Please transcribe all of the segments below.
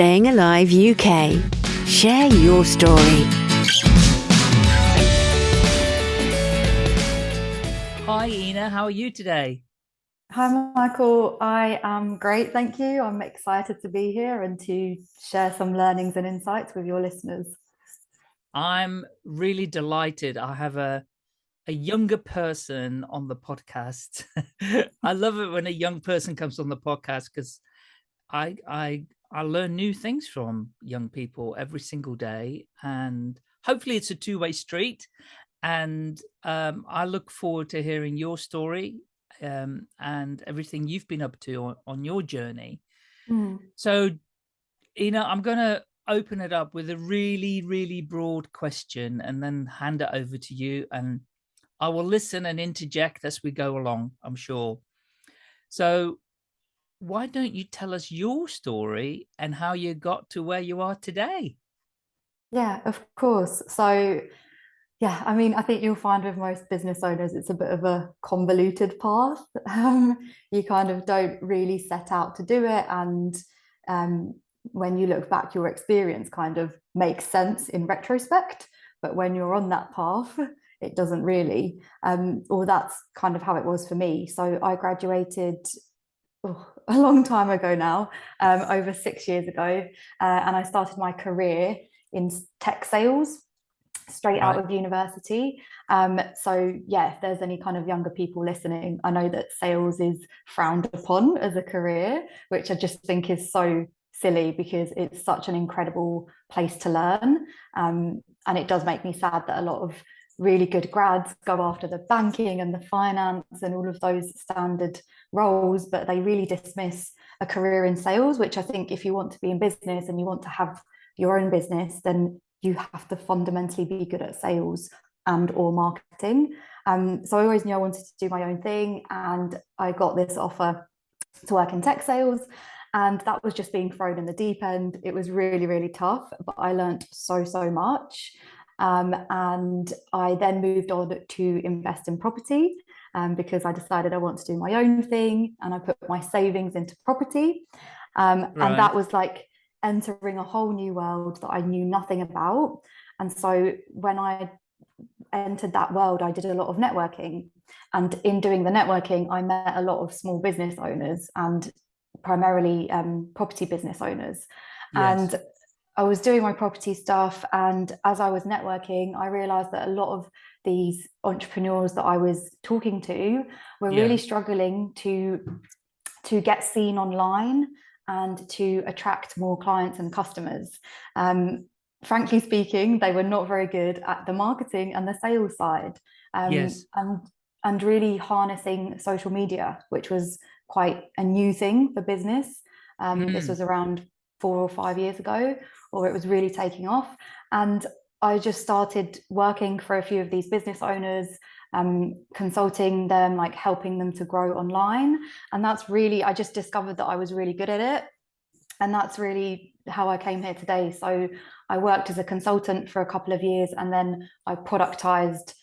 Staying Alive UK. Share your story. Hi, Ina. How are you today? Hi, Michael. I am great, thank you. I'm excited to be here and to share some learnings and insights with your listeners. I'm really delighted. I have a a younger person on the podcast. I love it when a young person comes on the podcast because I I I learn new things from young people every single day, and hopefully it's a two-way street. And um, I look forward to hearing your story um, and everything you've been up to on, on your journey. Mm. So, Ina, I'm going to open it up with a really, really broad question and then hand it over to you. And I will listen and interject as we go along, I'm sure. So why don't you tell us your story and how you got to where you are today? Yeah, of course. So, yeah, I mean, I think you'll find with most business owners, it's a bit of a convoluted path. Um, you kind of don't really set out to do it. And um, when you look back, your experience kind of makes sense in retrospect. But when you're on that path, it doesn't really. Um, or that's kind of how it was for me. So I graduated oh, a long time ago now, um, over six years ago, uh, and I started my career in tech sales straight out of university. Um, so yeah, if there's any kind of younger people listening, I know that sales is frowned upon as a career, which I just think is so silly because it's such an incredible place to learn. Um, and it does make me sad that a lot of really good grads go after the banking and the finance and all of those standard roles, but they really dismiss a career in sales, which I think if you want to be in business and you want to have your own business, then you have to fundamentally be good at sales and or marketing. Um, so I always knew I wanted to do my own thing and I got this offer to work in tech sales and that was just being thrown in the deep end. It was really, really tough, but I learned so, so much. Um, and I then moved on to invest in property um, because I decided I want to do my own thing and I put my savings into property. Um, right. And that was like entering a whole new world that I knew nothing about. And so when I entered that world, I did a lot of networking. And in doing the networking, I met a lot of small business owners and primarily um, property business owners. Yes. And I was doing my property stuff. And as I was networking, I realized that a lot of these entrepreneurs that I was talking to were yeah. really struggling to, to get seen online and to attract more clients and customers. Um, frankly speaking, they were not very good at the marketing and the sales side. Um, yes. And, and really harnessing social media, which was quite a new thing for business. Um, mm. This was around four or five years ago, or it was really taking off. And I just started working for a few of these business owners, um, consulting them, like helping them to grow online. And that's really, I just discovered that I was really good at it. And that's really how I came here today. So I worked as a consultant for a couple of years and then I productized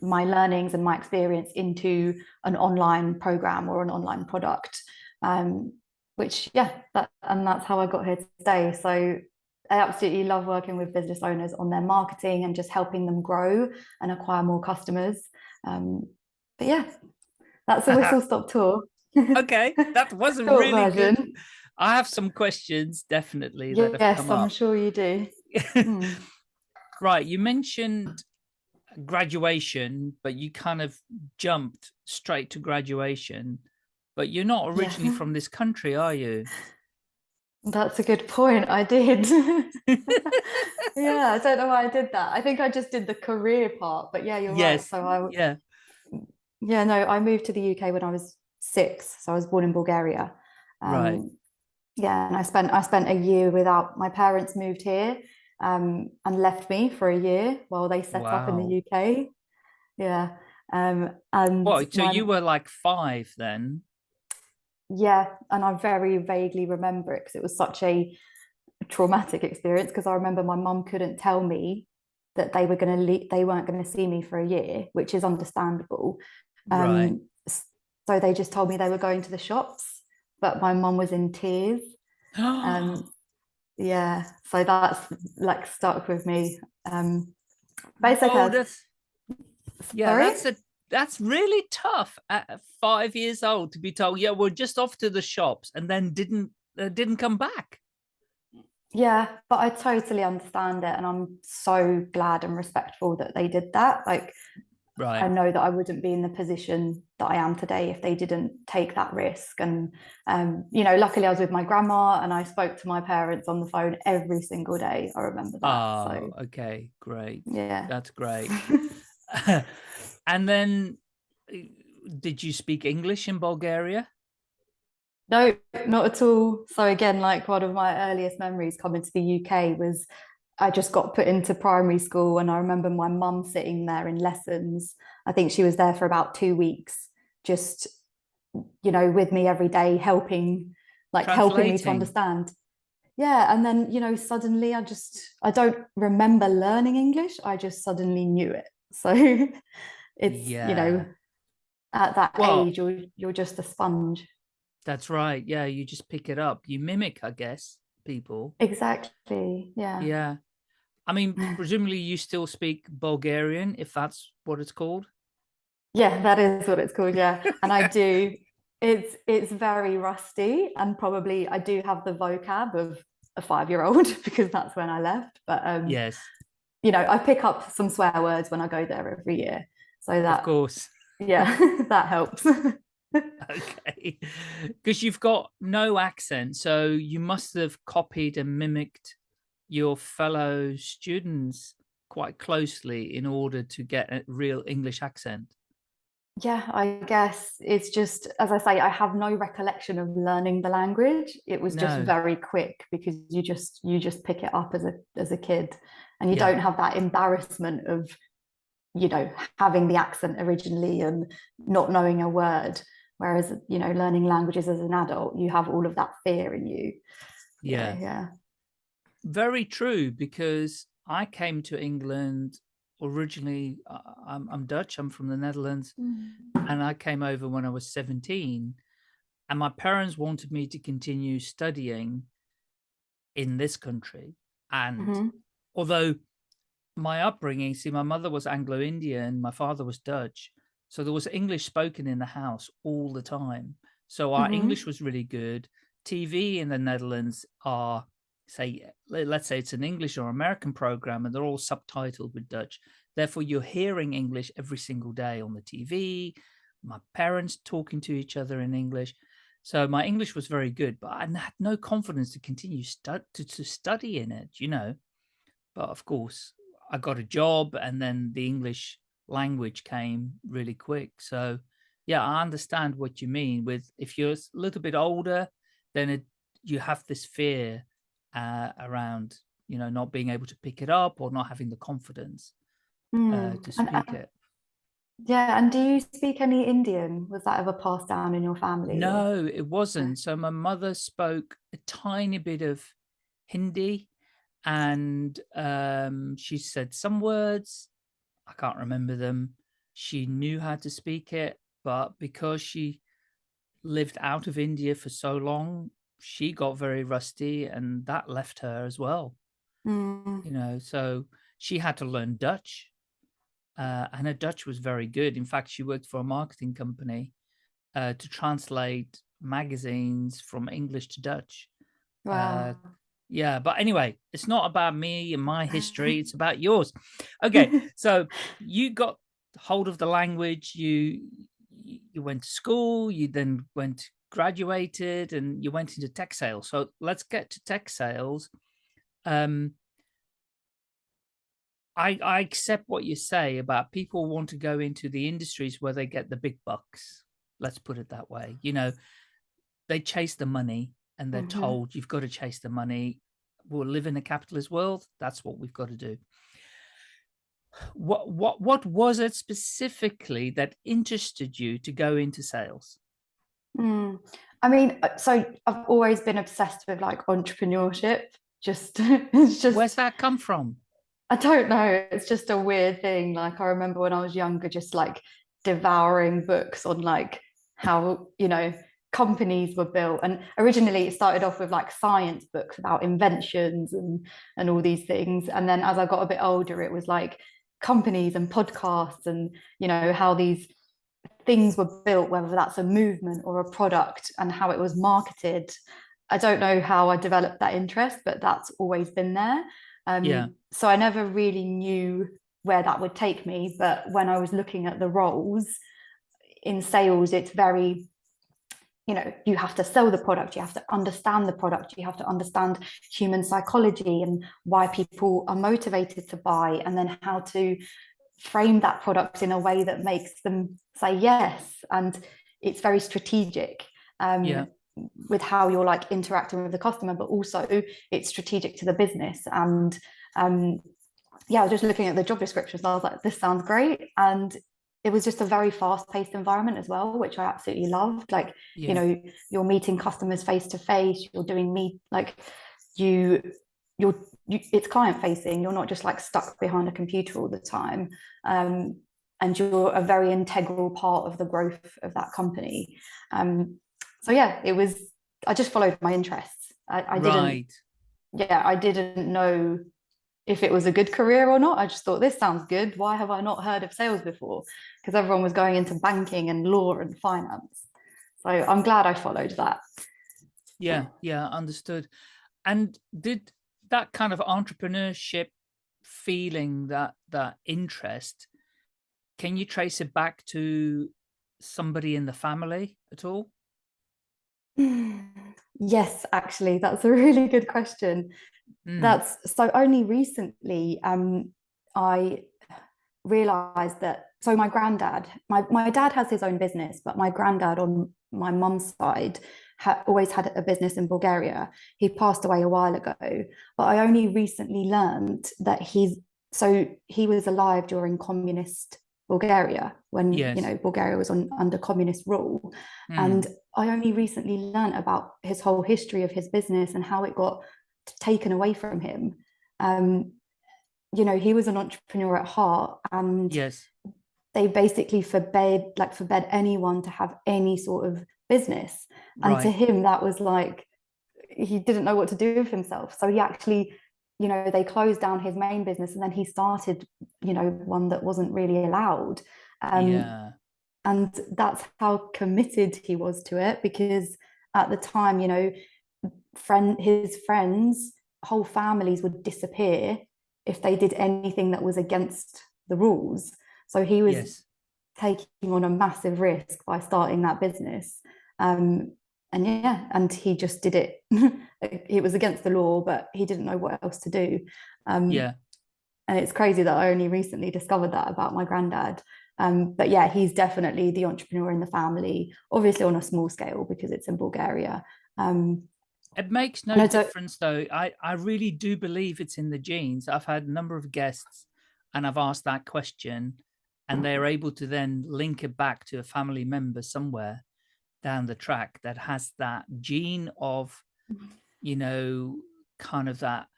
my learnings and my experience into an online program or an online product. Um, which yeah, that, and that's how I got here today. So I absolutely love working with business owners on their marketing and just helping them grow and acquire more customers. Um, but yeah, that's a whistle stop tour. okay, that was a really version. good. I have some questions, definitely. yes, I'm up. sure you do. mm. Right, you mentioned graduation, but you kind of jumped straight to graduation but you're not originally yeah. from this country, are you? That's a good point. I did. yeah, I don't know why I did that. I think I just did the career part, but yeah, you're yes. right. So I yeah. Yeah, no, I moved to the UK when I was six. So I was born in Bulgaria. Um, right. Yeah, and I spent I spent a year without my parents moved here um, and left me for a year while they set wow. up in the UK. Yeah. Um, and what? So my... you were like five then? Yeah and i very vaguely remember it because it was such a traumatic experience because i remember my mum couldn't tell me that they were going to leave they weren't going to see me for a year which is understandable um, right. so they just told me they were going to the shops but my mum was in tears um, yeah so that's like stuck with me um basically Oh, that's, yeah, Sorry? that's a that's really tough at five years old to be told, yeah, we're just off to the shops, and then didn't uh, didn't come back. Yeah, but I totally understand it, and I'm so glad and respectful that they did that. Like, right. I know that I wouldn't be in the position that I am today if they didn't take that risk. And, um, you know, luckily I was with my grandma and I spoke to my parents on the phone every single day. I remember that. Oh, So, okay, great. yeah. That's great. and then, uh, did you speak English in Bulgaria? No, not at all. So again, like one of my earliest memories coming to the UK was I just got put into primary school and I remember my mum sitting there in lessons. I think she was there for about two weeks, just, you know, with me every day, helping, like helping me to understand. Yeah, and then, you know, suddenly I just I don't remember learning English. I just suddenly knew it. So it's, you know, at that Well- age, you're you're just a sponge. That's right. Yeah, you just pick it up. You mimic, I guess, people. Exactly. Yeah. Yeah. I mean, presumably you still speak Bulgarian, if that's what it's called. Yeah, that is what it's called. Yeah. And I do. It's it's very rusty and probably I do have the vocab of a five-year-old because that's when I left. But um, Yes, you know, I pick up some swear words when I go there every year. So of that course. yeah, that helps. Okay. Because you've got no accent, so you must have copied and mimicked your fellow students quite closely in order to get a real English accent. Yeah, I guess it's just, as I say, I have no recollection of learning the language. It was just very quick because you just you just pick it up as a as a kid, and you Yeah. don't have that embarrassment of, you know, having the accent originally and not knowing a word. Whereas, you know, learning languages as an adult, you have all of that fear in you. Yeah. yeah. Very true, because I came to England originally. I'm, I'm Dutch, I'm from the Netherlands. and I came over when I was 17 and my parents wanted me to continue studying in this country and Mhm. although my upbringing see my mother was Anglo-Indian my father was Dutch so there was English spoken in the house all the time so our Mhm. English was really good TV in the Netherlands are say let's say it's an English or American program and they're all subtitled with Dutch therefore you're hearing English every single day on the TV my parents talking to each other in English. So my English was very good, but I had no confidence to continue stu- to, to study in it, you know. But of course, I got a job and then the English language came really quick. So yeah, I understand what you mean with if you're a little bit older, then it, you have this fear uh, around, you know, not being able to pick it up or not having the confidence uh, Mm. to speak uh, it. yeah, and do you speak any Indian? Was that ever passed down in your family? No, it wasn't. So my mother spoke a tiny bit of Hindi and um, she said some words. I can't remember them. She knew how to speak it, but because she lived out of India for so long, she got very rusty and that left her as well. Mm. You know, so she had to learn Dutch. Uh, and her Dutch was very good. In fact, she worked for a marketing company uh, to translate magazines from English to Dutch. Wow. Yeah, but anyway, it's not about me and my history, it's about yours. Okay, so you got hold of the language, you you went to school, you then went graduated and you went into tech sales. So let's get to tech sales. Um I, I accept what you say about people want to go into the industries where they get the big bucks. Let's put it that way. You know, they chase the money and they're Mhm. told you've got to chase the money. We'll live in a capitalist world. That's what we've got to do. What what what was it specifically that interested you to go into sales? Mm. I mean, uh, so I've always been obsessed with like entrepreneurship. Just, it's just, Where's that come from? I don't know. It's just a weird thing. Like I remember when I was younger, just like devouring books on like how, you know, companies were built. And originally it started off with like science books about inventions and and all these things. And then as i got a bit older it was like companies and podcasts and you know how these things were built whether that's a movement or a product and how it was marketed. I don't know how i developed that interest but that's always been there. Um, yeah. so i never really knew where that would take me. But when i was looking at the roles in sales it's very you know you have to sell the product you have to understand the product you have to understand human psychology and why people are motivated to buy and then how to frame that product in a way that makes them say yes. And it's very strategic um, yeah. with how you're like interacting with the customer but also it's strategic to the business. And um yeah i was just looking at the job descriptions i was like this sounds great. And it was just a very fast-paced environment as well which i absolutely loved. Like yeah you know you're meeting customers face to face you're doing meet like you you're you, it's client facing you're not just like stuck behind a computer all the time. Um, and you're a very integral part of the growth of that company. Um, so yeah it was i just followed my interests. I, I didn't right. Yeah i didn't know if it was a good career or not. I just thought this sounds good. Why have i not heard of sales before? Because everyone was going into banking and law and finance. So i'm glad i followed that. Yeah yeah understood. And did that kind of entrepreneurship feeling that that interest can you trace it back to somebody in the family at all? Yes actually that's a really good question Mm, that's so only recently um i realized that so my granddad my, my dad has his own business but my granddad on my mum's side ha- always had a business in bulgaria. He passed away a while ago but i only recently learned that he's so he was alive during communist bulgaria when yes. you know bulgaria was on under communist rule. Mm, and i only recently learned about his whole history of his business and how it got taken away from him. Um you know he was an entrepreneur at heart and yes. they basically forbade like forbade anyone to have any sort of business. And to him that was like he didn't know what to do with himself. So he actually you know they closed down his main business and then he started you know one that wasn't really allowed. Um yeah. and that's how committed he was to it because at the time you know friend his friends whole families would disappear if they did anything that was against the rules. So he was yes. taking on a massive risk by starting that business. Um and yeah and he just did it. It was against the law but he didn't know what else to do. Um yeah. and it's crazy that I only recently discovered that about my granddad. Um but yeah he's definitely the entrepreneur in the family obviously on a small scale because it's in Bulgaria. Um It makes no difference though. I, I really do believe it's in the genes. I've had a number of guests and I've asked that question and they're able to then link it back to a family member somewhere down the track that has that gene of, you know, kind of that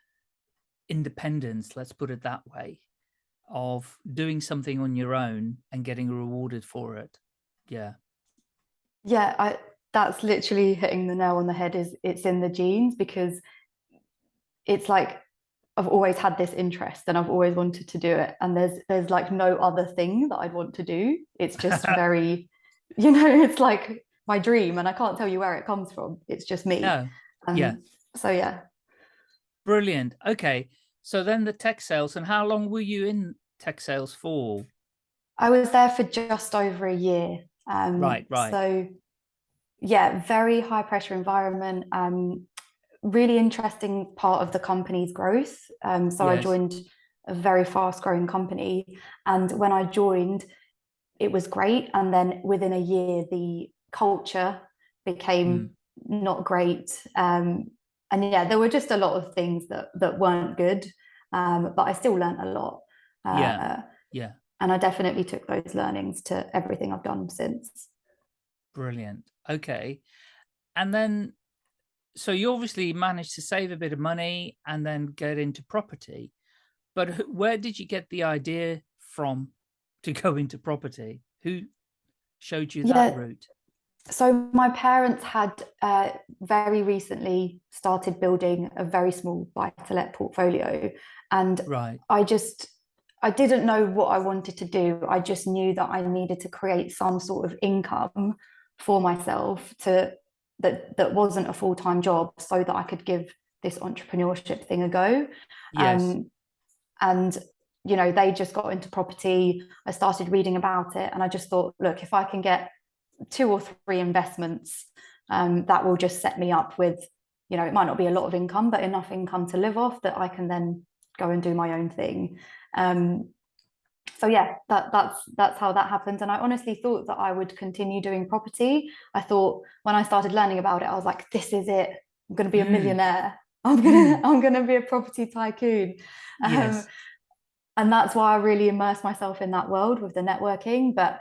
independence, let's put it that way, of doing something on your own and getting rewarded for it. Yeah. yeah I that's literally hitting the nail on the head is it's in the genes because it's like I've always had this interest and I've always wanted to do it and there's there's like no other thing that I'd want to do it's just very you know it's like my dream and I can't tell you where it comes from it's just me No. um, Yeah. so yeah Brilliant. Okay. So then the tech sales and how long were you in tech sales for? I was there for just over a year um Right, right. so yeah very high pressure environment um really interesting part of the company's growth um so I joined a very fast growing company and when I joined it was great and then within a year the culture became not great um and yeah there were just a lot of things that that weren't good um but I still learned a lot uh, Yeah. Yeah. and I definitely took those learnings to everything I've done since Brilliant. Okay. And then, so you obviously managed to save a bit of money and then get into property. But where did you get the idea from to go into property? Who showed you that Yeah. route? so my parents had uh, very recently started building a very small buy-to-let portfolio, and Right. I just I didn't know what I wanted to do. I just knew that I needed to create some sort of income for myself to that that wasn't a full-time job, so that I could give this entrepreneurship thing a go. Yes. Um, and you know, they just got into property. I started reading about it, and I just thought, look, if I can get two or three investments um, that will just set me up with, you know, it might not be a lot of income, but enough income to live off that I can then go and do my own thing. Um, so yeah, that that's that's how that happened. And I honestly thought that I would continue doing property. I thought when I started learning about it, I was like, this is it. I'm going to be a Mm. millionaire. I'm gonna Mm. I'm gonna be a property tycoon. Um, Yes. and that's why I really immersed myself in that world with the networking. But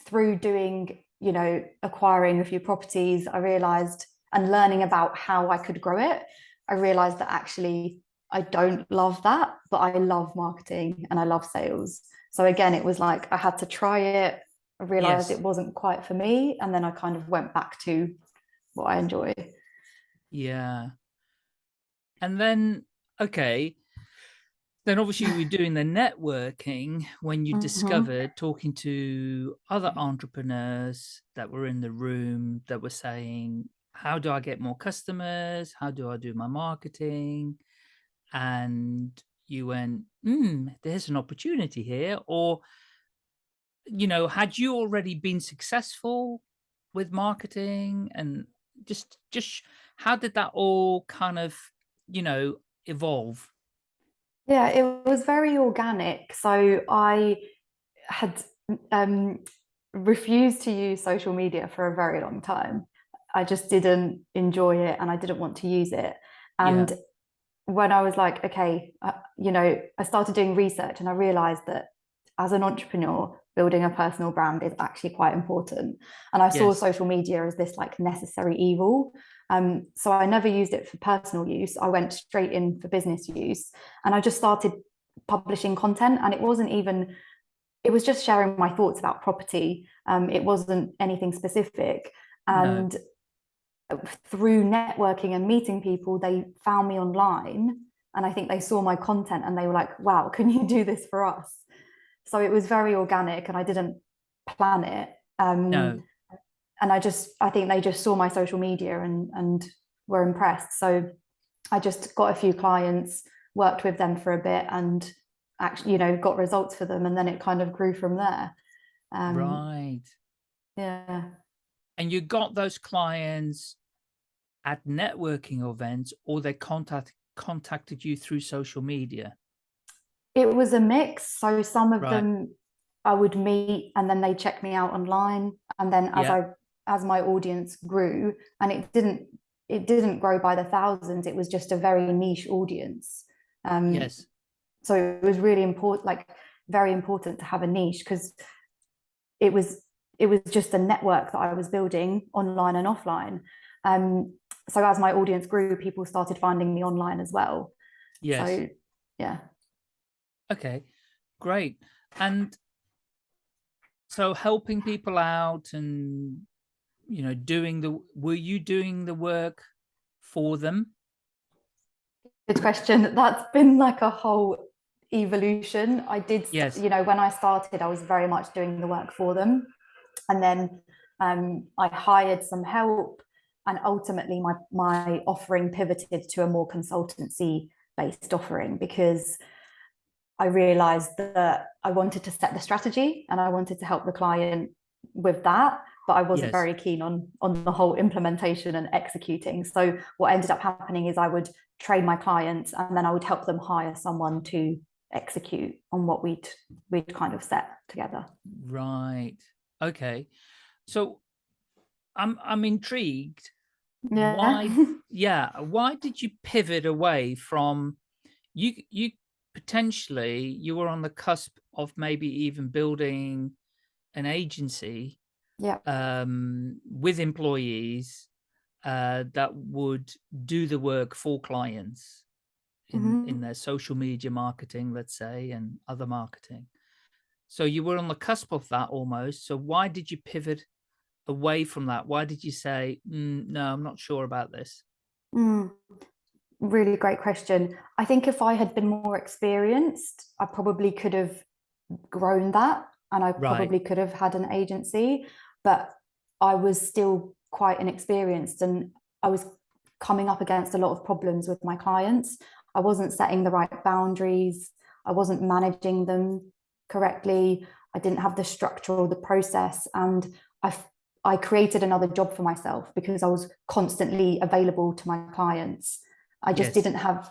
through doing, you know, acquiring a few properties, I realized and learning about how I could grow it, I realized that actually I don't love that, but I love marketing and I love sales. So again, it was like I had to try it. I realized Yes. it wasn't quite for me. And then I kind of went back to what I enjoy. Yeah. And then, okay, then obviously you were doing the networking when you Mhm. discovered talking to other entrepreneurs that were in the room that were saying, how do I get more customers? How do I do my marketing? And you went, hmm, there's an opportunity here. Or, you know, had you already been successful with marketing and just, just how did that all kind of, you know, evolve? Yeah, it was very organic. So I had um, refused to use social media for a very long time. I just didn't enjoy it and I didn't want to use it. And when I was like, okay, uh, you know, I started doing research and I realized that as an entrepreneur, building a personal brand is actually quite important. And I saw Yes. social media as this like necessary evil. Um, so I never used it for personal use. I went straight in for business use and I just started publishing content. And it wasn't even, it was just sharing my thoughts about property. Um, it wasn't anything specific. No. Through networking and meeting people, they found me online. And I think they saw my content and they were like, wow, can you do this for us? So it was very organic and I didn't plan it. Um, No. and I just I think they just saw my social media and and were impressed. So I just got a few clients, worked with them for a bit, and actually you know got results for them, and then it kind of grew from there. Um, Right. Yeah. And you got those clients at networking events or they contact contacted you through social media? It was a mix. So some of Right. them I would meet and then they check me out online. And then as Yeah. I as my audience grew, and it didn't it didn't grow by the thousands, it was just a very niche audience. Um, Yes. so it was really important like very important to have a niche because it was it was just a network that I was building online and offline. Um, so as my audience grew, people started finding me online as well. Yes. So yeah. Okay, great. And so helping people out and, you know, doing the, were you doing the work for them? Good question. That's been like a whole evolution. I did, Yes. you know, when I started, I was very much doing the work for them. And then um, I hired some help. And ultimately, my, my offering pivoted to a more consultancy based offering because I realized that I wanted to set the strategy and I wanted to help the client with that but I wasn't Yes. very keen on on the whole implementation and executing. So what ended up happening is I would train my clients and then I would help them hire someone to execute on what we'd we'd kind of set together. Right. Okay. So I'm, I'm intrigued. Yeah. Why, yeah. Why did you pivot away from you, you potentially, you were on the cusp of maybe even building an agency yeah. um, with employees uh, that would do the work for clients in, in Mhm. their social media marketing, let's say, and other marketing. So you were on the cusp of that almost. So why did you pivot away from that? Why did you say, "Mm, no, I'm not sure about this? Mm, really great question. I think if I had been more experienced, I probably could have grown that and I Right. probably could have had an agency, but I was still quite inexperienced and I was coming up against a lot of problems with my clients. I wasn't setting the right boundaries. I wasn't managing them correctly. I didn't have the structure or the process. And I, I created another job for myself because I was constantly available to my clients. I just Yes. didn't have,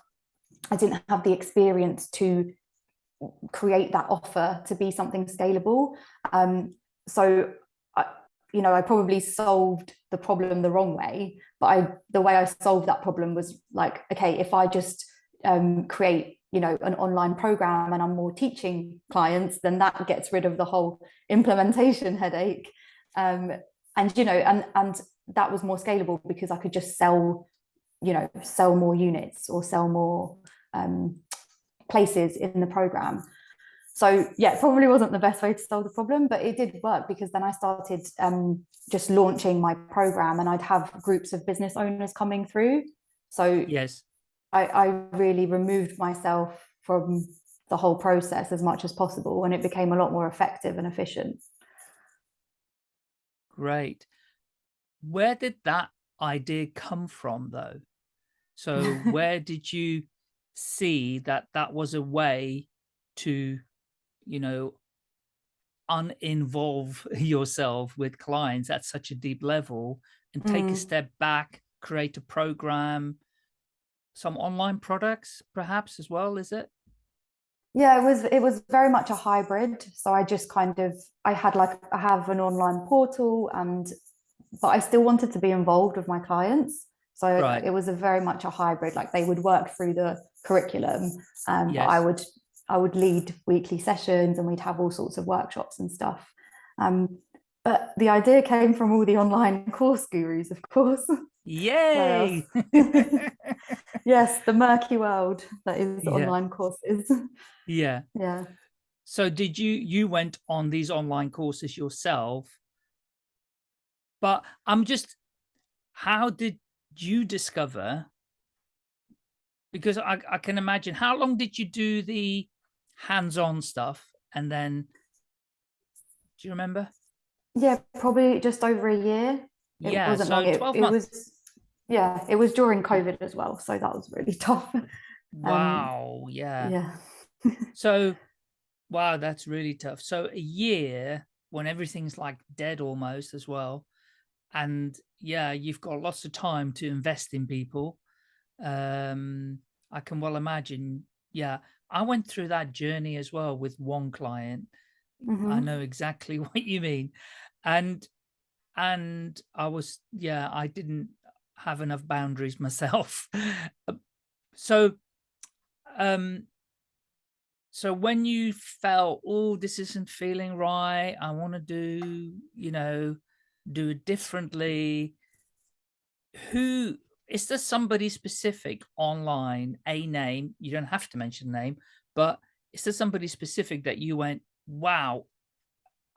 I didn't have the experience to create that offer to be something scalable. Um, so, I, you know, I probably solved the problem the wrong way, but I, the way I solved that problem was like, okay, if I just um, create, you know, an online program and I'm more teaching clients, then that gets rid of the whole implementation headache. Um, and, you know, and, and that was more scalable because I could just sell, you know, sell more units or sell more um, places in the program. So yeah, probably wasn't the best way to solve the problem, but it did work because then I started um, just launching my program and I'd have groups of business owners coming through. So Yes. I, I really removed myself from the whole process as much as possible and it became a lot more effective and efficient. Great. Where did that idea come from though? So where did you see that that was a way to, you know, uninvolve yourself with clients at such a deep level and take a Mm. step back, create a program, some online products perhaps as well, is it? Yeah, it was it was very much a hybrid. So I just kind of I had like I have an online portal and but I still wanted to be involved with my clients. So Right. it was a very much a hybrid. Like they would work through the curriculum, um, but I would I would lead weekly sessions and we'd have all sorts of workshops and stuff. Um, but the idea came from all the online course gurus, of course. Yay! yes, the murky world that is Yeah. online courses. Yeah. yeah. So did you, you went on these online courses yourself, but I'm just, how did you discover? Because I, I can imagine, how long did you do the hands-on stuff? And then, do you remember? Yeah, probably just over a year. It Yeah, wasn't so long. It, 12 it months. was, yeah, it was during COVID as well. So that was really tough. Wow, yeah. Yeah. So, wow, that's really tough. So a year when everything's like dead almost as well. And yeah, you've got lots of time to invest in people. Um, I can well imagine. Yeah, I went through that journey as well with one client. I Mhm. know exactly what you mean. And, and I was, yeah, I didn't have enough boundaries myself. So, um, so when you felt, oh, this isn't feeling right, I want to do, you know, do it differently. Who is there somebody specific online, a name, you don't have to mention name, but is there somebody specific that you went, wow,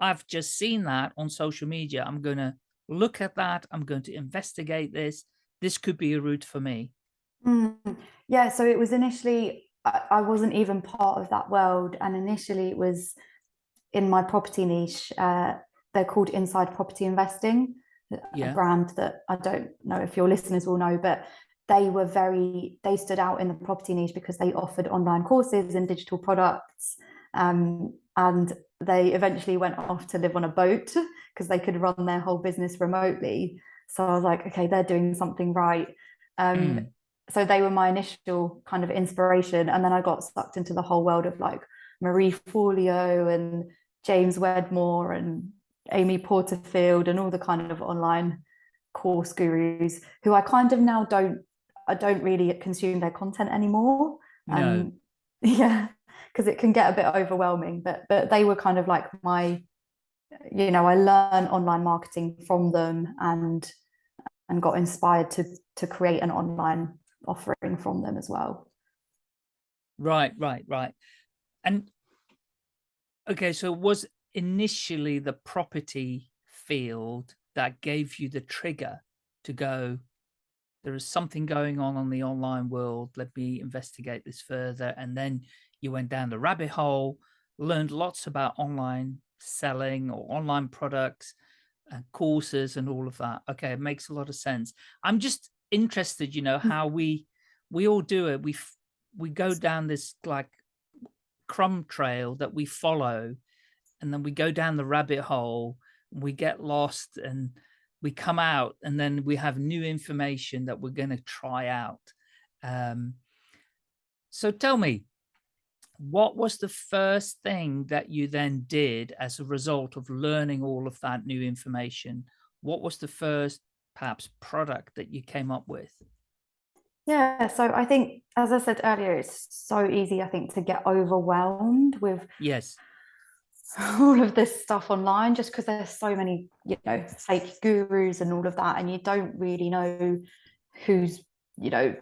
I've just seen that on social media. I'm going to look at that. I'm going to investigate this. This could be a route for me. Mm. Yeah, so it was initially, I, I wasn't even part of that world. And initially it was in my property niche. Uh, they're called Inside Property Investing, a brand that I don't know if your listeners will know, but they were very, they stood out in the property niche because they offered online courses and digital products. Um, and they eventually went off to live on a boat because they could run their whole business remotely. So I was like, okay, they're doing something right. Um, Mm. so they were my initial kind of inspiration and then i got sucked into the whole world of like marie forleo and james wedmore and amy porterfield and all the kind of online course gurus who i kind of now don't i don't really consume their content anymore No. um yeah because it can get a bit overwhelming but but they were kind of like my you know i learned online marketing from them and and got inspired to to create an online offering from them as well. Right, right, right. And okay, so it was initially the property field that gave you the trigger to go, there is something going on on the online world. Let me investigate this further. And then you went down the rabbit hole, learned lots about online selling or online products and courses and all of that. Okay, it makes a lot of sense. I'm just interested, you know, Mm. how we we all do it. We we go down this like crumb trail that we follow, and then we go down the rabbit hole. We get lost, and we come out, and then we have new information that we're going to try out. Um, so tell me, what was the first thing that you then did as a result of learning all of that new information? What was the first perhaps product that you came up with? Yeah, so I think, as I said earlier, it's so easy, I think, to get overwhelmed with Yes. all of this stuff online just because there's so many, you know, fake gurus and all of that, and you don't really know who's, you know,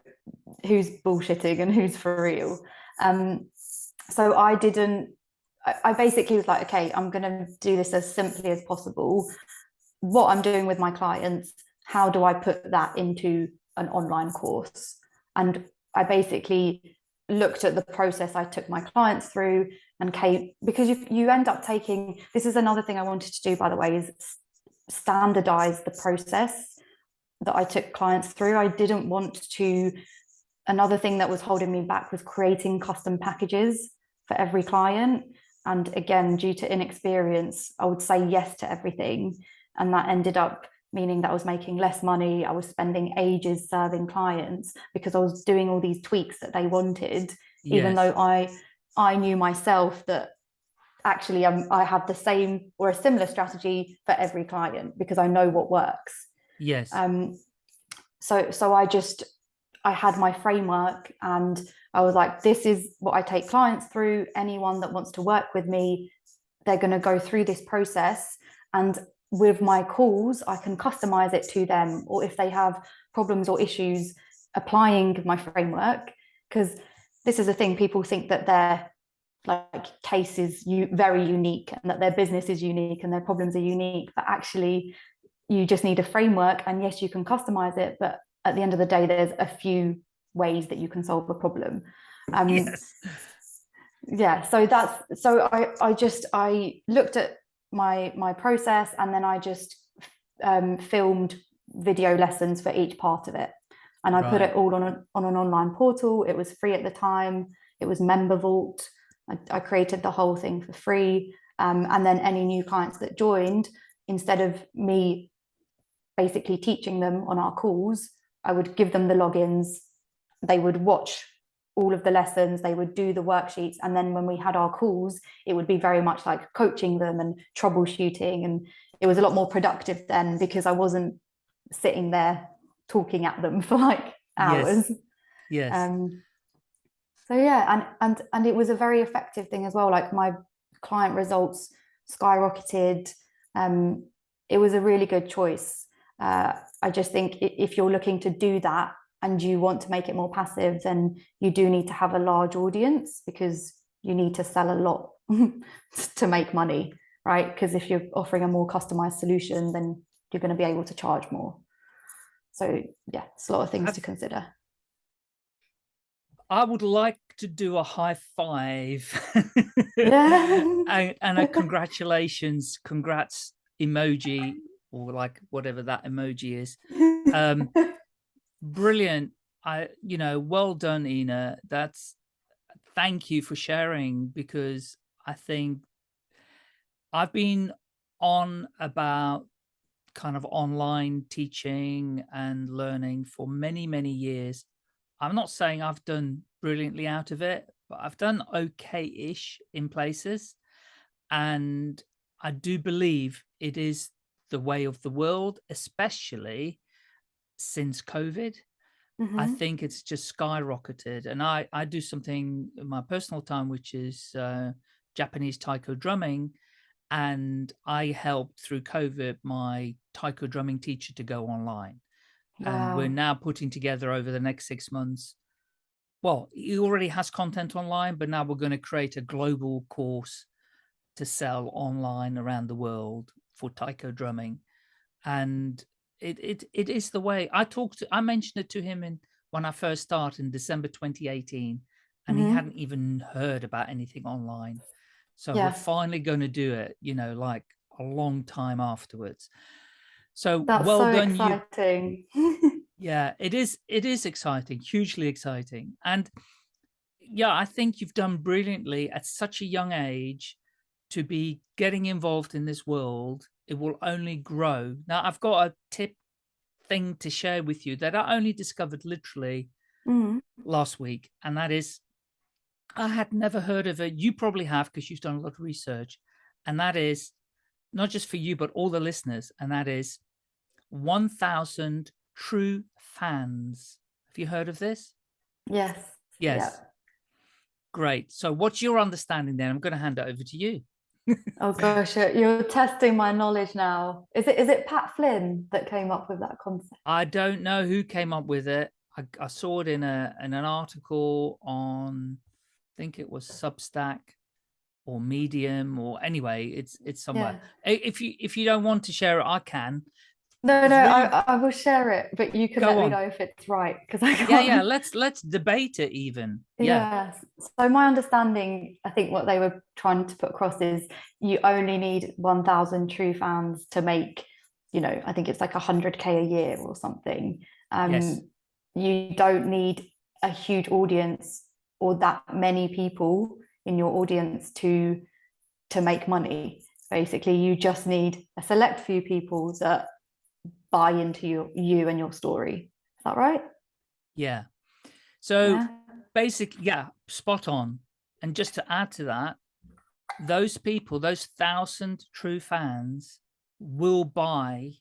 who's bullshitting and who's for real. Um, so I didn't, I, basically was like, okay, I'm going to do this as simply as possible. What I'm doing with my clients, how do I put that into an online course? And I basically looked at the process I took my clients through and came because you you end up taking this is another thing I wanted to do by the way is standardize the process that I took clients through. I didn't want to another thing that was holding me back was creating custom packages for every client. And again, due to inexperience, I would say yes to everything. And that ended up meaning that I was making less money. I was spending ages serving clients because I was doing all these tweaks that they wanted, even though I I knew myself that actually um, I have the same or a similar strategy for every client because I know what works. Yes. Um, so so I just I had my framework and I was like, this is what I take clients through. Anyone that wants to work with me, they're going to go through this process. And with my calls, I can customize it to them. Or if they have problems or issues applying my framework, because this is a thing people think that their like case is very unique and that their business is unique and their problems are unique. But actually, you just need a framework. And yes, you can customize it. But at the end of the day, there's a few ways that you can solve a problem. Um, yes. yeah so that's so i i just i looked at my my process and then i just um, filmed video lessons for each part of it. And i put it all on, a, on an online portal. It was free at the time. It was MemberVault. I, I created the whole thing for free. Um, and then any new clients that joined instead of me basically teaching them on our calls i would give them the logins they would watch all of the lessons they would do the worksheets and then when we had our calls it would be very much like coaching them and troubleshooting and it was a lot more productive then because i wasn't sitting there talking at them for like hours Yes. Yes. um so yeah and and and it was a very effective thing as well like my client results skyrocketed um it was a really good choice uh i just think if you're looking to do that and you want to make it more passive then you do need to have a large audience because you need to sell a lot to make money right because if you're offering a more customized solution then you're going to be able to charge more so yeah it's a lot of things to consider I would like to do a high five Yeah. and, and a congratulations, congrats emoji or like whatever that emoji is. Um, Brilliant. I, you know, well done, Ina. That's thank you for sharing because I think I've been on about kind of online teaching and learning for many, many years. I'm not saying I've done brilliantly out of it, but I've done okay-ish in places. And I do believe it is the way of the world, especially since COVID. I Mhm. think it's just skyrocketed. And I, I do something in my personal time, which is uh, Japanese taiko drumming. And I helped through COVID my taiko drumming teacher to go online. And we're now putting together over the next six months. Well, he already has content online, but now we're going to create a global course to sell online around the world for taiko drumming. and it it it is the way I talked to I mentioned it to him in when I first started in December 2018 and he Mhm. hadn't even heard about anything online. So we're finally going to do it, you know, like a long time afterwards. So That's well so done you. exciting. Yeah, it is it is exciting, hugely exciting. And yeah, I think you've done brilliantly at such a young age to be getting involved in this world. It will only grow. Now I've got a tip thing to share with you that I only discovered literally Mhm. last week, and that is I had never heard of it. You probably have because you've done a lot of research, and that is not just for you, but all the listeners, and that is 1,000 true fans. Have you heard of this? Yes. Yes. Yeah. Great. So what's your understanding then? I'm going to hand it over to you. Oh gosh, you're, testing my knowledge now. Is it is it Pat Flynn that came up with that concept? I don't know who came up with it. I, I saw it in a in an article on, I think it was Substack or Medium or anyway, it's it's somewhere. Yeah. If you if you don't want to share it, I can. No, no, I, I will share it, but you can Go let on. me know if it's right because I can't. Yeah, yeah. Let's let's debate it even. Yeah. Yes. So my understanding, I think what they were trying to put across is you only need 1,000 true fans to make, you know, I think it's like 100k a year or something. Um, Yes. You don't need a huge audience or that many people in your audience to to make money. Basically, you just need a select few people that buy into you, you and your story. Is that right? Yeah. So Yeah. basic, yeah, spot on. And just to add to that, those people, those thousand true fans will buy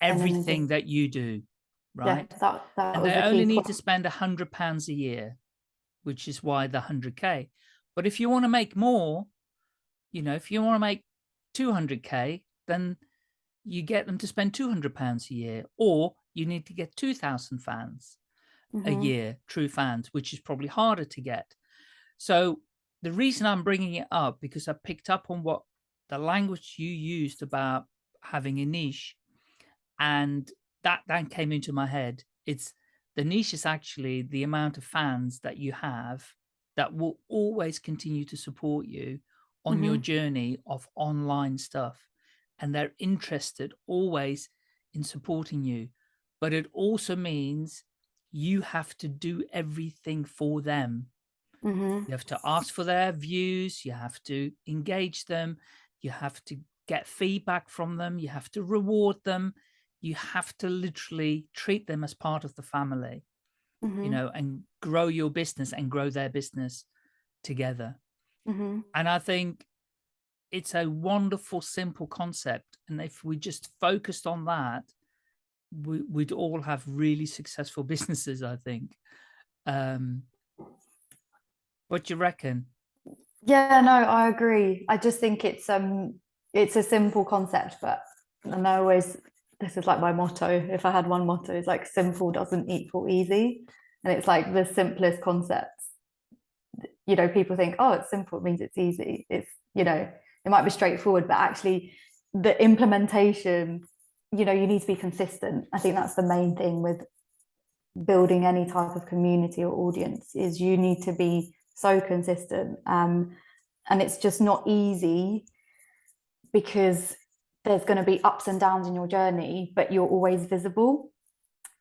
everything that you do, right? Yeah, that, that and they the only need point. to spend a hundred pounds a year, which is why the hundred K. But if you want to make more, you know, if you want to make 200K, then you get them to spend 200 pounds a year, or you need to get 2000 fans a Mhm. year, true fans, which is probably harder to get. So the reason I'm bringing it up, because I picked up on what the language you used about having a niche and that then came into my head. It's the niche is actually the amount of fans that you have that will always continue to support you on your journey of online stuff. And they're interested always in supporting you. But it also means you have to do everything for them. Mhm. You have to ask for their views. You have to engage them. You have to get feedback from them. You have to reward them. You have to literally treat them as part of the family, you Mhm. know, and grow your business and grow their business together. Mhm. And I think it's a wonderful, simple concept. And if we just focused on that, we, we'd all have really successful businesses, I think. Um, what do you reckon? Yeah, no, I agree. I just think it's um it's a simple concept, but and I always this is like my motto. If I had one motto, it's like simple doesn't equal easy. And it's like the simplest concepts. You know, people think, oh, it's simple, it means it's easy. It's, you know, it might be straightforward, but actually the implementation, you know, you need to be consistent. I think that's the main thing with building any type of community or audience is you need to be so consistent. Um, and it's just not easy because there's going to be ups and downs in your journey but you're always visible.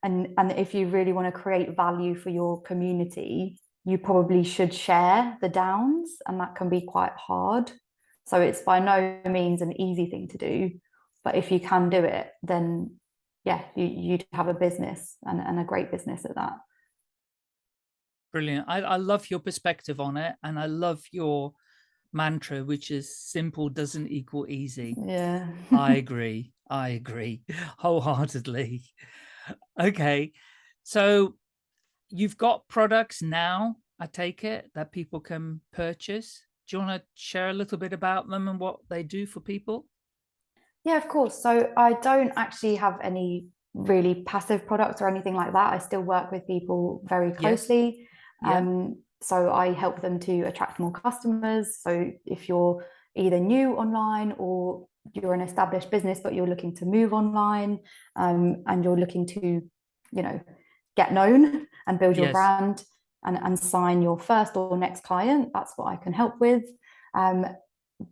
And and if you really want to create value for your community you probably should share the downs and that can be quite hard so it's by no means an easy thing to do but if you can do it then yeah you, you'd have a business and, and a great business at that Brilliant. I, I love your perspective on it. And I love your mantra, which is simple doesn't equal easy. yeah I agree. I agree wholeheartedly. Okay. So you've got products now, I take it, that people can purchase. Do you want to share a little bit about them and what they do for people? Yeah, of course. So I don't actually have any really passive products or anything like that. I still work with people very closely. Yeah. Um, so I help them to attract more customers. So if you're either new online or you're an established business, but you're looking to move online um, and you're looking to, you know, get known and build your Yes. brand and, and sign your first or next client. That's what I can help with. Um,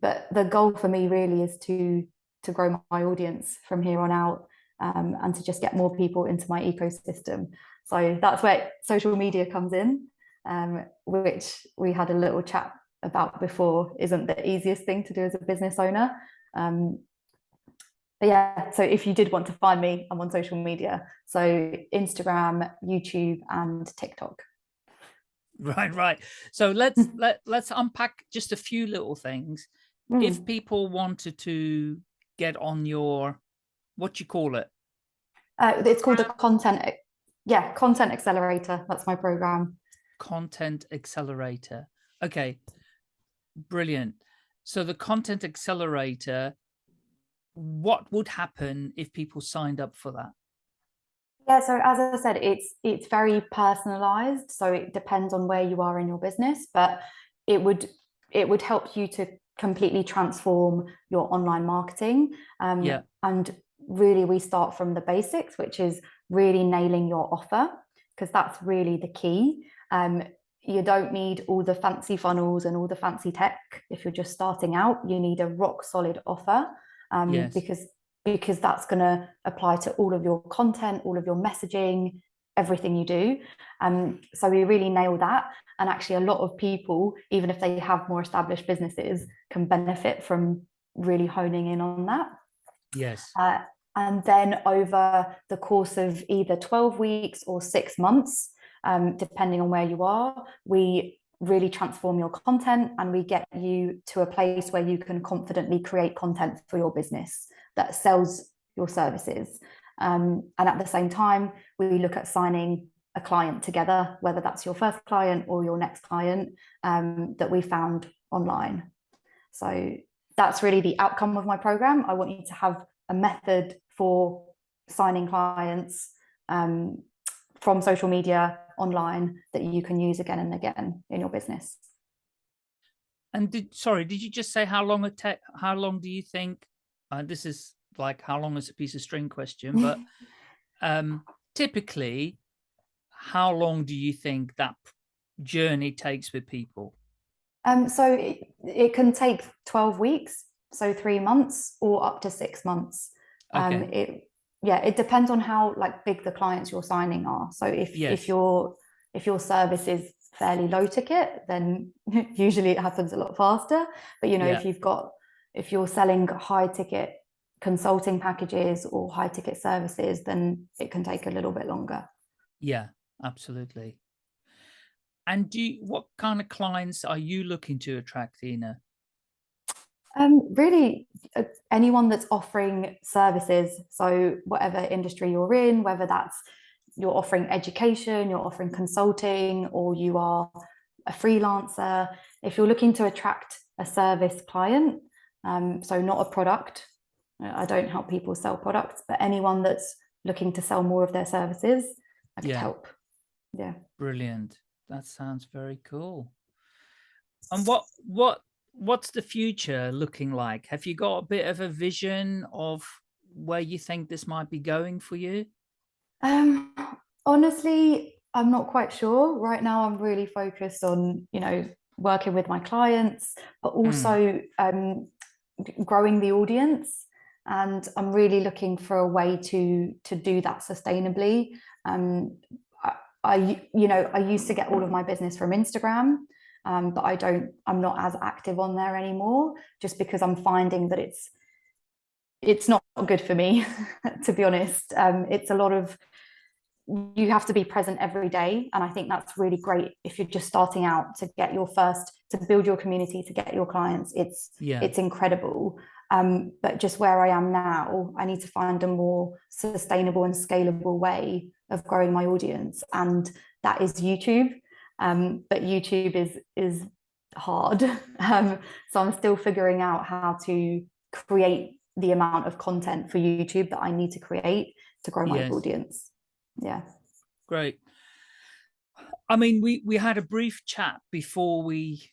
but the goal for me really is to to grow my audience from here on out um, and to just get more people into my ecosystem. So that's where social media comes in, um, which we had a little chat about before isn't the easiest thing to do as a business owner. Um, but yeah, so if you did want to find me, I'm on social media. So Instagram, YouTube, and TikTok. Right, right. So let's let let's unpack just a few little things. Mm. If people wanted to get on your what you call it, Uh, it's called a content, yeah, content accelerator. That's my program. content accelerator. Okay, brilliant. So the content accelerator, what would happen if people signed up for that? Yeah, so as I said, it's it's very personalized. So it depends on where you are in your business, but it would it would help you to completely transform your online marketing. Um, Yeah. And really, we start from the basics, which is really nailing your offer, because that's really the key. Um, you don't need all the fancy funnels and all the fancy tech if you're just starting out. You need a rock solid offer um, Yes. because because that's going to apply to all of your content, all of your messaging, everything you do. Um, so we really nail that. And actually, a lot of people, even if they have more established businesses, can benefit from really honing in on that. Yes. Uh, and then over the course of either 12 weeks or six months, um, depending on where you are, we really transform your content and we get you to a place where you can confidently create content for your business that sells your services. Um, and at the same time, we look at signing a client together, whether that's your first client or your next client um, that we found online. So that's really the outcome of my program. I want you to have a method for signing clients um, from social media online that you can use again and again in your business. And did sorry, did you just say how long it take? How long do you think? Uh, this is like how long is a piece of string question, but um, typically, how long do you think that journey takes with people? Um, so it, it can take 12 weeks, so three months, or up to six months. Um, it yeah, it depends on how like big the clients you're signing are. So if Yes. if your if your service is fairly low ticket, then usually it happens a lot faster. But you know, Yeah. if you've got if you're selling high ticket consulting packages or high ticket services, then it can take a little bit longer. Yeah, absolutely. And do you, what kind of clients are you looking to attract, Ina? Um, really, uh, anyone that's offering services, so whatever industry you're in, whether that's you're offering education, you're offering consulting, or you are a freelancer, if you're looking to attract a service client, um, so not a product, I don't help people sell products, but anyone that's looking to sell more of their services, I could Yeah. help. Yeah. Brilliant. That sounds very cool. And what what what's the future looking like? Have you got a bit of a vision of where you think this might be going for you? Um, honestly, I'm not quite sure. Right now, I'm really focused on, you know, working with my clients, but also um, g- growing the audience. And I'm really looking for a way to to do that sustainably. Um, I, I, you know, I used to get all of my business from Instagram, um, but I don't. I'm not as active on there anymore, just because I'm finding that it's it's not good for me, to be honest. Um, it's a lot of you have to be present every day. And i think that's really great if you're just starting out to get your first to build your community to get your clients. It's Yeah. it's incredible. Um, but just where i am now i need to find a more sustainable and scalable way of growing my audience. And that is youtube. Um, but youtube is is hard. Um, so i'm still figuring out how to create the amount of content for youtube that i need to create to grow my Yes. audience yeah Great. I mean, we we had a brief chat before we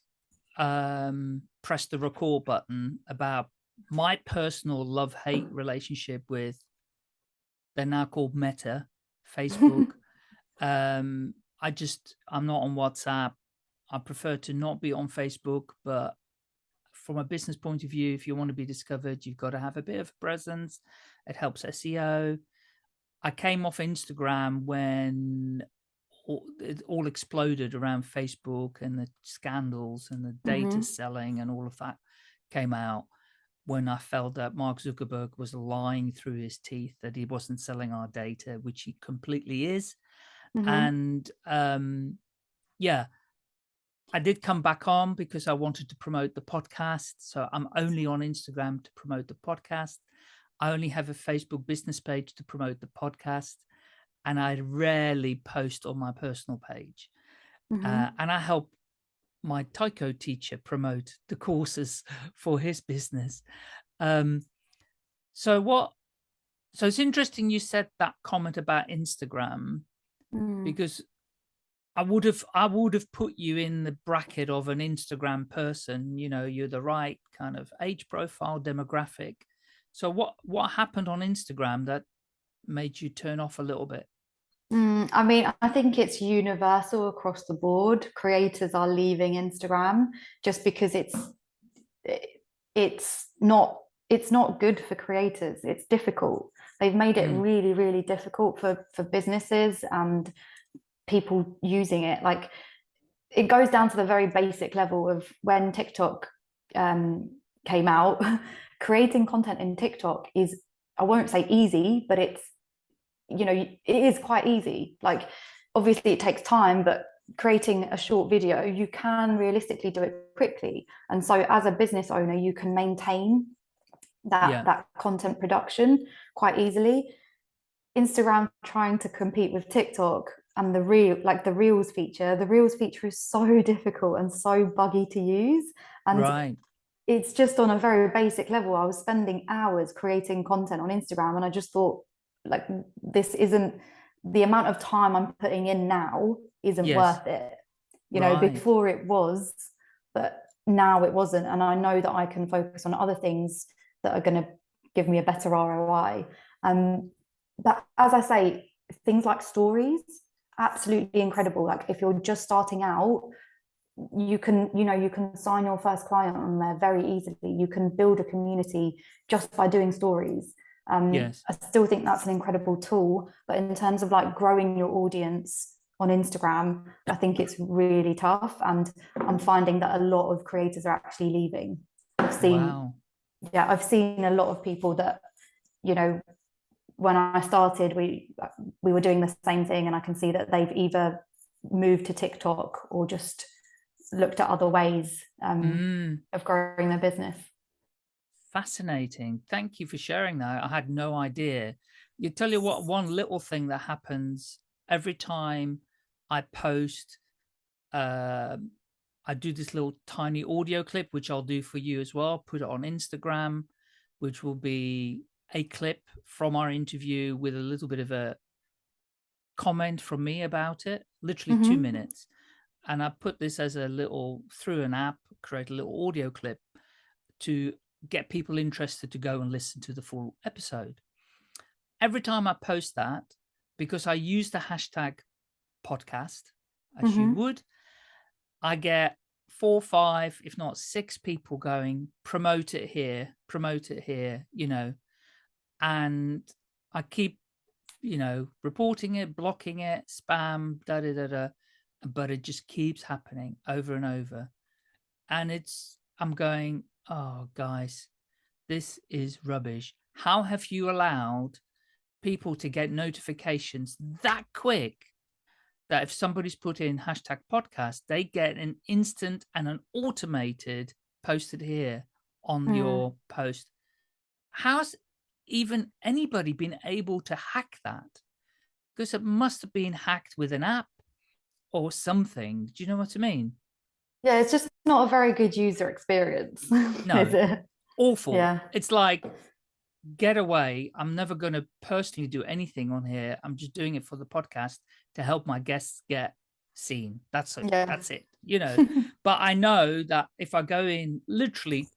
um pressed the record button about my personal love-hate relationship with they're now called Meta, Facebook. um, I just I'm not on WhatsApp. I prefer to not be on Facebook, but from a business point of view, if you want to be discovered, you've got to have a bit of presence. It helps SEO. I came off Instagram when all, it all exploded around Facebook and the scandals and the data hmm selling and all of that came out when I felt that Mark Zuckerberg was lying through his teeth that he wasn't selling our data, which he completely is. hmm And um, yeah, I did come back on because I wanted to promote the podcast. So I'm only on Instagram to promote the podcast. I only have a Facebook business page to promote the podcast. And I rarely post on my personal page. hmm Uh, and I help my Taiko teacher promote the courses for his business. Um, so what, so it's interesting you said that comment about Instagram Mm. because I would have I would have put you in the bracket of an Instagram person. You know, you're the right kind of age profile demographic. So what what happened on Instagram that made you turn off a little bit? Mm, I mean, I think it's universal across the board. Creators are leaving Instagram just because it's it's not it's not good for creators. It's difficult. They've made it Mm. really, really difficult for for businesses and people using it. Like it goes down to the very basic level of when TikTok um, came out, creating content in TikTok is, I won't say easy, but it's, you know, it is quite easy. Like, obviously, it takes time, but creating a short video, you can realistically do it quickly. And so, as a business owner, you can maintain that Yeah. that content production quite easily. Instagram trying to compete with TikTok and the real like the reels feature, the reels feature is so difficult and so buggy to use. And right. It's just on a very basic level. I was spending hours creating content on Instagram and I just thought like this isn't the amount of time I'm putting in now isn't Yes. worth it. You know, Right. before it was, but now it wasn't. And I know that I can focus on other things that are going to give me a better ROI. Um, but as I say, things like stories, absolutely incredible. Like if you're just starting out, you can, you know, you can sign your first client on there very easily. You can build a community just by doing stories. Um, Yes. I still think that's an incredible tool, but in terms of like growing your audience on Instagram, I think it's really tough. And I'm finding that a lot of creators are actually leaving. I've seen Wow. yeah i've seen a lot of people that you know when i started we we were doing the same thing and i can see that they've either moved to tiktok or just looked at other ways um, Mm, of growing their business fascinating. Thank you for sharing that. I had no idea. You tell you what, one little thing that happens every time I post, um, I do this little tiny audio clip, which I'll do for you as well, put it on Instagram, which will be a clip from our interview with a little bit of a comment from me about it, literally two Mhm. minutes. And I put this as a little, through an app, create a little audio clip to get people interested to go and listen to the full episode. Every time I post that, because I use the hashtag podcast, as you Mhm. would, I get four, five, if not six people going, promote it here, promote it here, you know, and I keep, you know, reporting it, blocking it, spam, da da da da, but it just keeps happening over and over. And it's, I'm going, oh, guys, this is rubbish. How have you allowed people to get notifications that quick that if somebody's put in hashtag podcast, they get an instant and an automated posted here on Mm. your post. How's even anybody been able to hack that? Because it must have been hacked with an app or something. Do you know what I mean? yeah it's just not a very good user experience No. is it Awful. Yeah. It's like, get away. I'm never going to personally do anything on here. I'm just doing it for the podcast to help my guests get seen. That's it. Yeah. That's it. You know, but I know that if I go in literally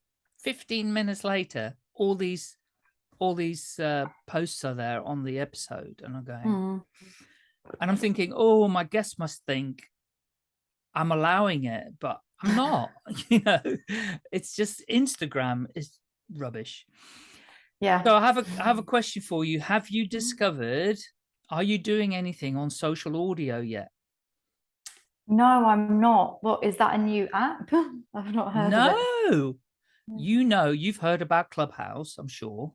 15 minutes later, all these all these uh, posts are there on the episode and I'm going, Mm. And I'm thinking, oh, my guest must think I'm allowing it, but I'm not, you know, it's just Instagram is rubbish. Yeah. So I have a I have a mm. question for you. Have you mm-hmm. discovered, are you doing anything on social audio yet? No, I'm not. What is that a new app? I've not heard of it. No, mm. you know, you've heard about Clubhouse, I'm sure.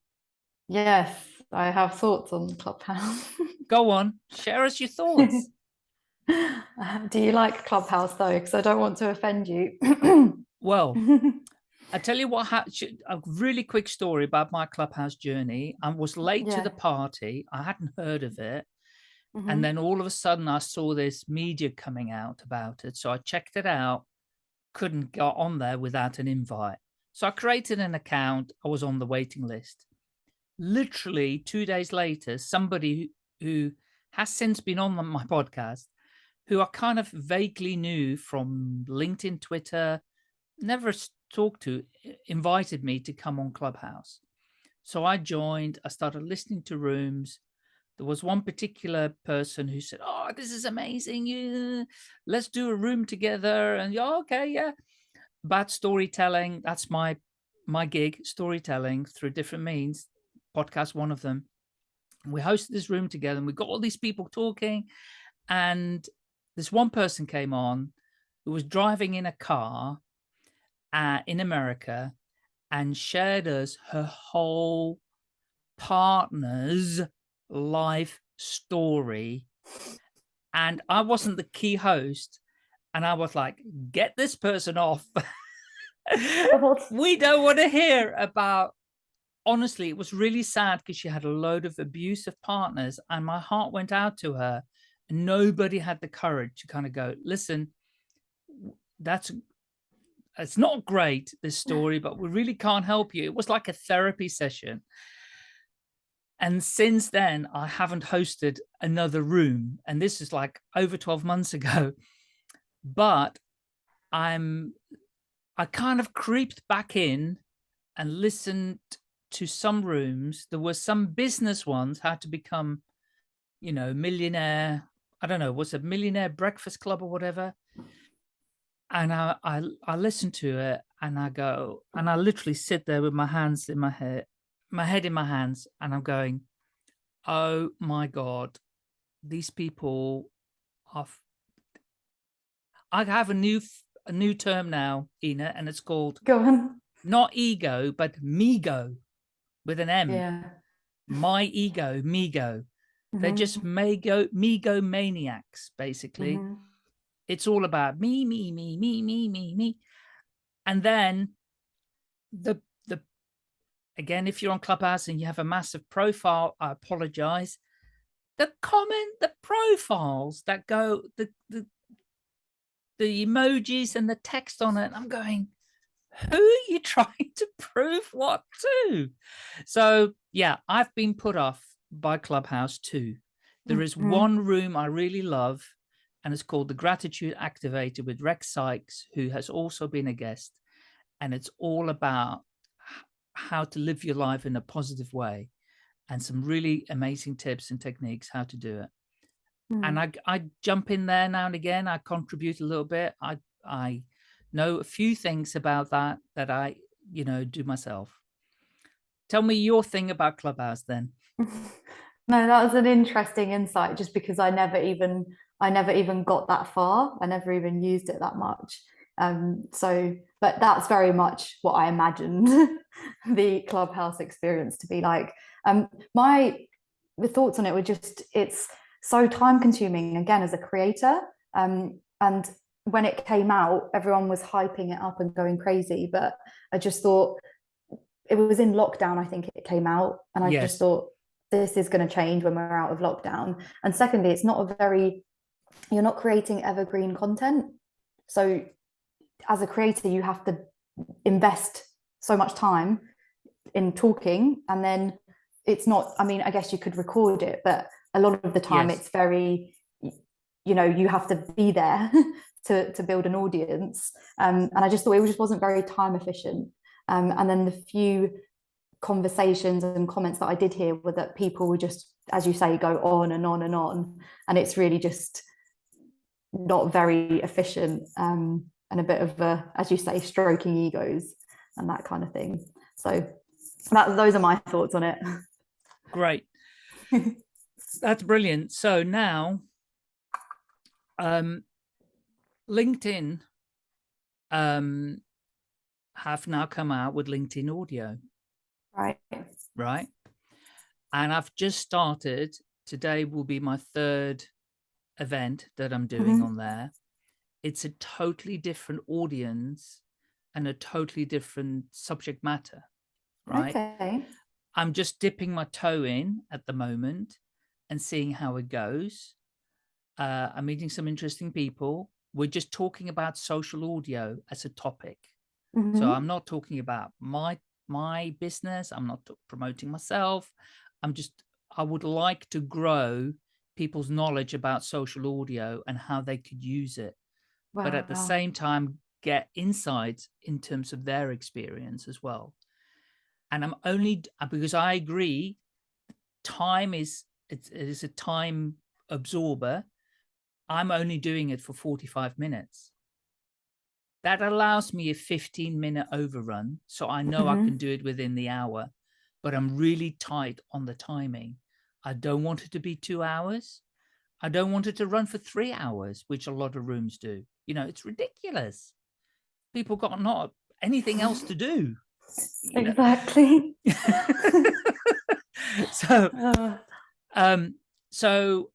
Yes, I have thoughts on Clubhouse. Go on, share us your thoughts. Um, Do you like Clubhouse though? Because I don't want to offend you. Well, I tell you what, a really quick story about my Clubhouse journey. I was late to the party. I hadn't heard of it. Mhm. And then all of a sudden I saw this media coming out about it. So I checked it out, couldn't get on there without an invite. So I created an account. I was on the waiting list. Literally two days later, somebody who, has since been on my podcast, who I kind of vaguely knew from LinkedIn, Twitter, never talked to, invited me to come on Clubhouse. So I joined, I started listening to rooms. There was one particular person who said, Oh, this is amazing. You let's do a room together. And yeah, okay, yeah. About storytelling. That's my my gig, storytelling through different means. Podcast, one of them. We hosted this room together and we got all these people talking. And this one person came on who was driving in a car uh, in America and shared us her whole partner's life story. And I wasn't the key host. And I was like, get this person off. We don't want to hear about. Honestly, it was really sad because she had a load of abusive partners, and my heart went out to her. And nobody had the courage to kind of go, listen, that's it's not great this story but we really can't help you. It was like a therapy session. And since then i haven't hosted another room and this is like over 12 months ago. But i'm i kind of creeped back in and listened to some rooms there were some business ones how to become you know millionaire i don't know was a millionaire breakfast club or whatever and I, I I listen to it and I go and I literally sit there with my hands in my head, my head in my hands, and I'm going, oh my god, these people are. I have a new a new term now, Ina, and it's called Go on. not ego but migo, with an M. Yeah. My ego, migo. They're Mhm, just migo migo maniacs, basically. mhm. it's all about me me me me me me me and then the the again if you're on clubhouse and you have a massive profile i apologize the comment the profiles that go the the the emojis and the text on it i'm going who are you trying to prove what to so yeah i've been put off by clubhouse too there is Mhm. one room i really love and it's called the Gratitude Activator with Rex Sykes, who has also been a guest. And it's all about how to live your life in a positive way and some really amazing tips and techniques how to do it. And I, I, g- I jump in there now and again. I contribute a little bit. I, I know a few things about that that I, you know, do myself. Tell me your thing about Clubhouse then. No, that was an interesting insight just because I never even I never even got that far. I never even used it that much. Um, so, but that's very much what I imagined the Clubhouse experience to be like. Um, my the thoughts on it were just it's so time consuming again as a creator. Um, and when it came out, everyone was hyping it up and going crazy. But I just thought it was in lockdown, I think it came out, and I Yes. just thought this is going to change when we're out of lockdown. And secondly, it's not a very you're not creating evergreen content. So as a creator, you have to invest so much time in talking and then it's not i mean i guess you could record it but a lot of the time Yes. it's very, you know you have to be there to to build an audience um, and i just thought it just wasn't very time efficient Um, and then the few conversations and comments that I did hear were that people were just, as you say, go on and on and on. And it's really just not very efficient um, and a bit of a, as you say, stroking egos and that kind of thing. So that, those are my thoughts on it. Great. That's brilliant. So now, um, LinkedIn um, have now come out with LinkedIn audio. Right. Right. And I've just started, today will be my third event that I'm doing mm -hmm. on there. It's a totally different audience and a totally different subject matter. Right. Okay. I'm just dipping my toe in at the moment and seeing how it goes. Uh, I'm meeting some interesting people. We're just talking about social audio as a topic. Mm -hmm. So mm-hmm. I'm not talking about my my business. I'm not promoting myself. I'm just, I would like to grow people's knowledge about social audio and how they could use it. Wow. But at the same time, get insights in terms of their experience as well. And I'm only, uh, because I agree, time is, it's, it is a time absorber. I'm only doing it for 45 minutes. That allows me a 15 minute overrun. So I know mm -hmm. I mm-hmm. can do it within the hour, but I'm really tight on the timing. I don't want it to be two hours. I don't want it to run for three hours, which a lot of rooms do. You know, it's ridiculous. People got not anything else to do. Exactly. so, uh. um, so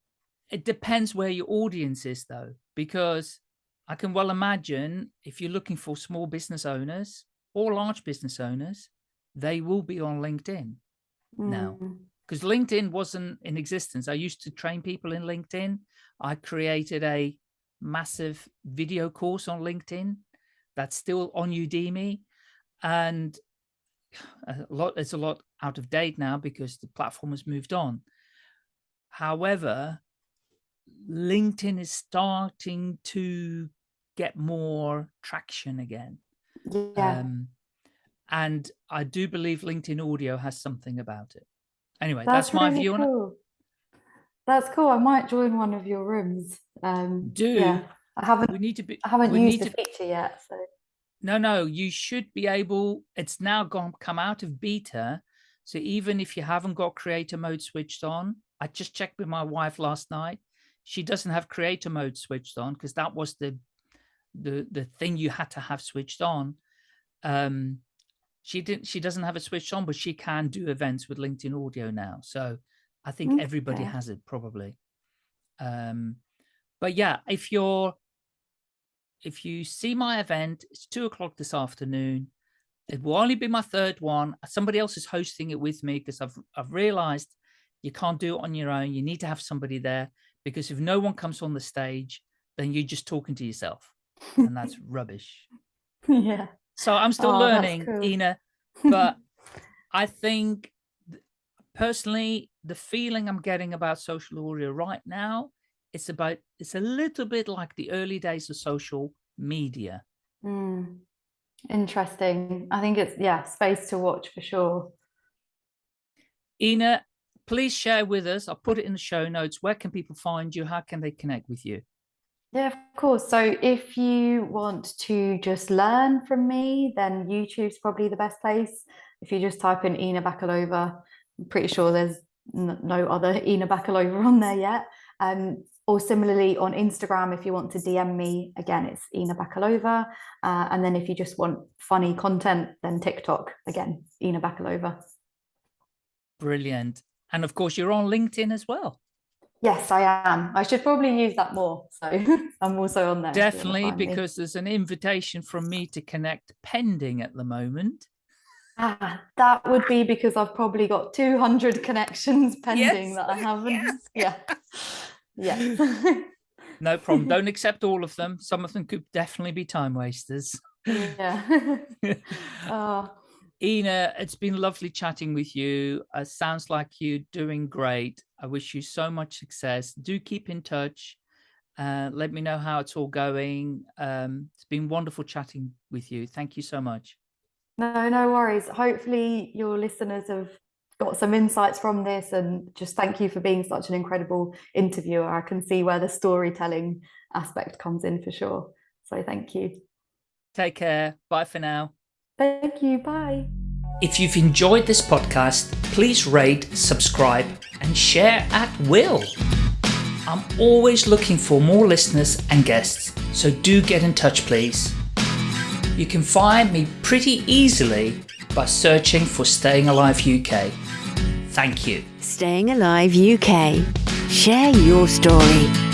it depends where your audience is though, because I can well imagine if you're looking for small business owners or large business owners, they will be on LinkedIn mm. now because LinkedIn wasn't in existence. I used to train people in LinkedIn. I created a massive video course on LinkedIn that's still on Udemy and a lot it's a lot out of date now because the platform has moved on. However, LinkedIn is starting to get more traction again. Yeah. Um, and I do believe LinkedIn audio has something about it. Anyway, that's, that's my really view cool. on it. That's cool. I might join one of your rooms. Um, do yeah. I haven't. We need to be. I haven't used the to, feature yet. So. No, no. You should be able. It's now gone come out of beta, so even if you haven't got creator mode switched on, I just checked with my wife last night. She doesn't have creator mode switched on because that was the the the thing you had to have switched on. Um she didn't she doesn't have it switched on but she can do events with linkedin audio now. So i think okay. everybody has it probably. Um but yeah if you're if you see my event it's two o'clock this afternoon. It will only be my third one. Somebody else is hosting it with me because i've i've realized you can't do it on your own. You need to have somebody there because if no one comes on the stage then you're just talking to yourself and that's rubbish. Yeah. So I'm still oh, learning, cool. Ina, but I think personally, the feeling I'm getting about social audio right now, it's about, it's a little bit like the early days of social media. Mm. Interesting. I think it's, yeah, space to watch for sure. Ina, please share with us. I'll put it in the show notes. Where can people find you? How can they connect with you? Yeah, of course. So if you want to just learn from me, then YouTube's probably the best place. If you just type in Ina Bakalova, I'm pretty sure there's no other Ina Bakalova on there yet. Um, or similarly on Instagram, if you want to DM me, again, it's Ina Bakalova. Uh, and then if you just want funny content, then TikTok, again, Ina Bakalova. Brilliant. And of course, you're on LinkedIn as well. Yes, I am. I should probably use that more. So I'm also on there. Definitely, because there's an invitation from me to connect pending at the moment. Ah, that would be because I've probably got 200 connections pending yes, that I haven't. Yes. Yeah. Yeah. no problem. Don't accept all of them. Some of them could definitely be time wasters. Yeah. oh. Ina, it's been lovely chatting with you. Uh, sounds like you're doing great. I wish you so much success. Do keep in touch. Uh, let me know how it's all going. Um, it's been wonderful chatting with you. Thank you so much. No, no worries. Hopefully, your listeners have got some insights from this, and just thank you for being such an incredible interviewer. I can see where the storytelling aspect comes in for sure. So, thank you. Take care. Bye for now. Thank you. Bye. If you've enjoyed this podcast, please rate, subscribe, and share at will. I'm always looking for more listeners and guests, so do get in touch, please. You can find me pretty easily by searching for Staying Alive UK. Thank you. Staying Alive UK. Share your story.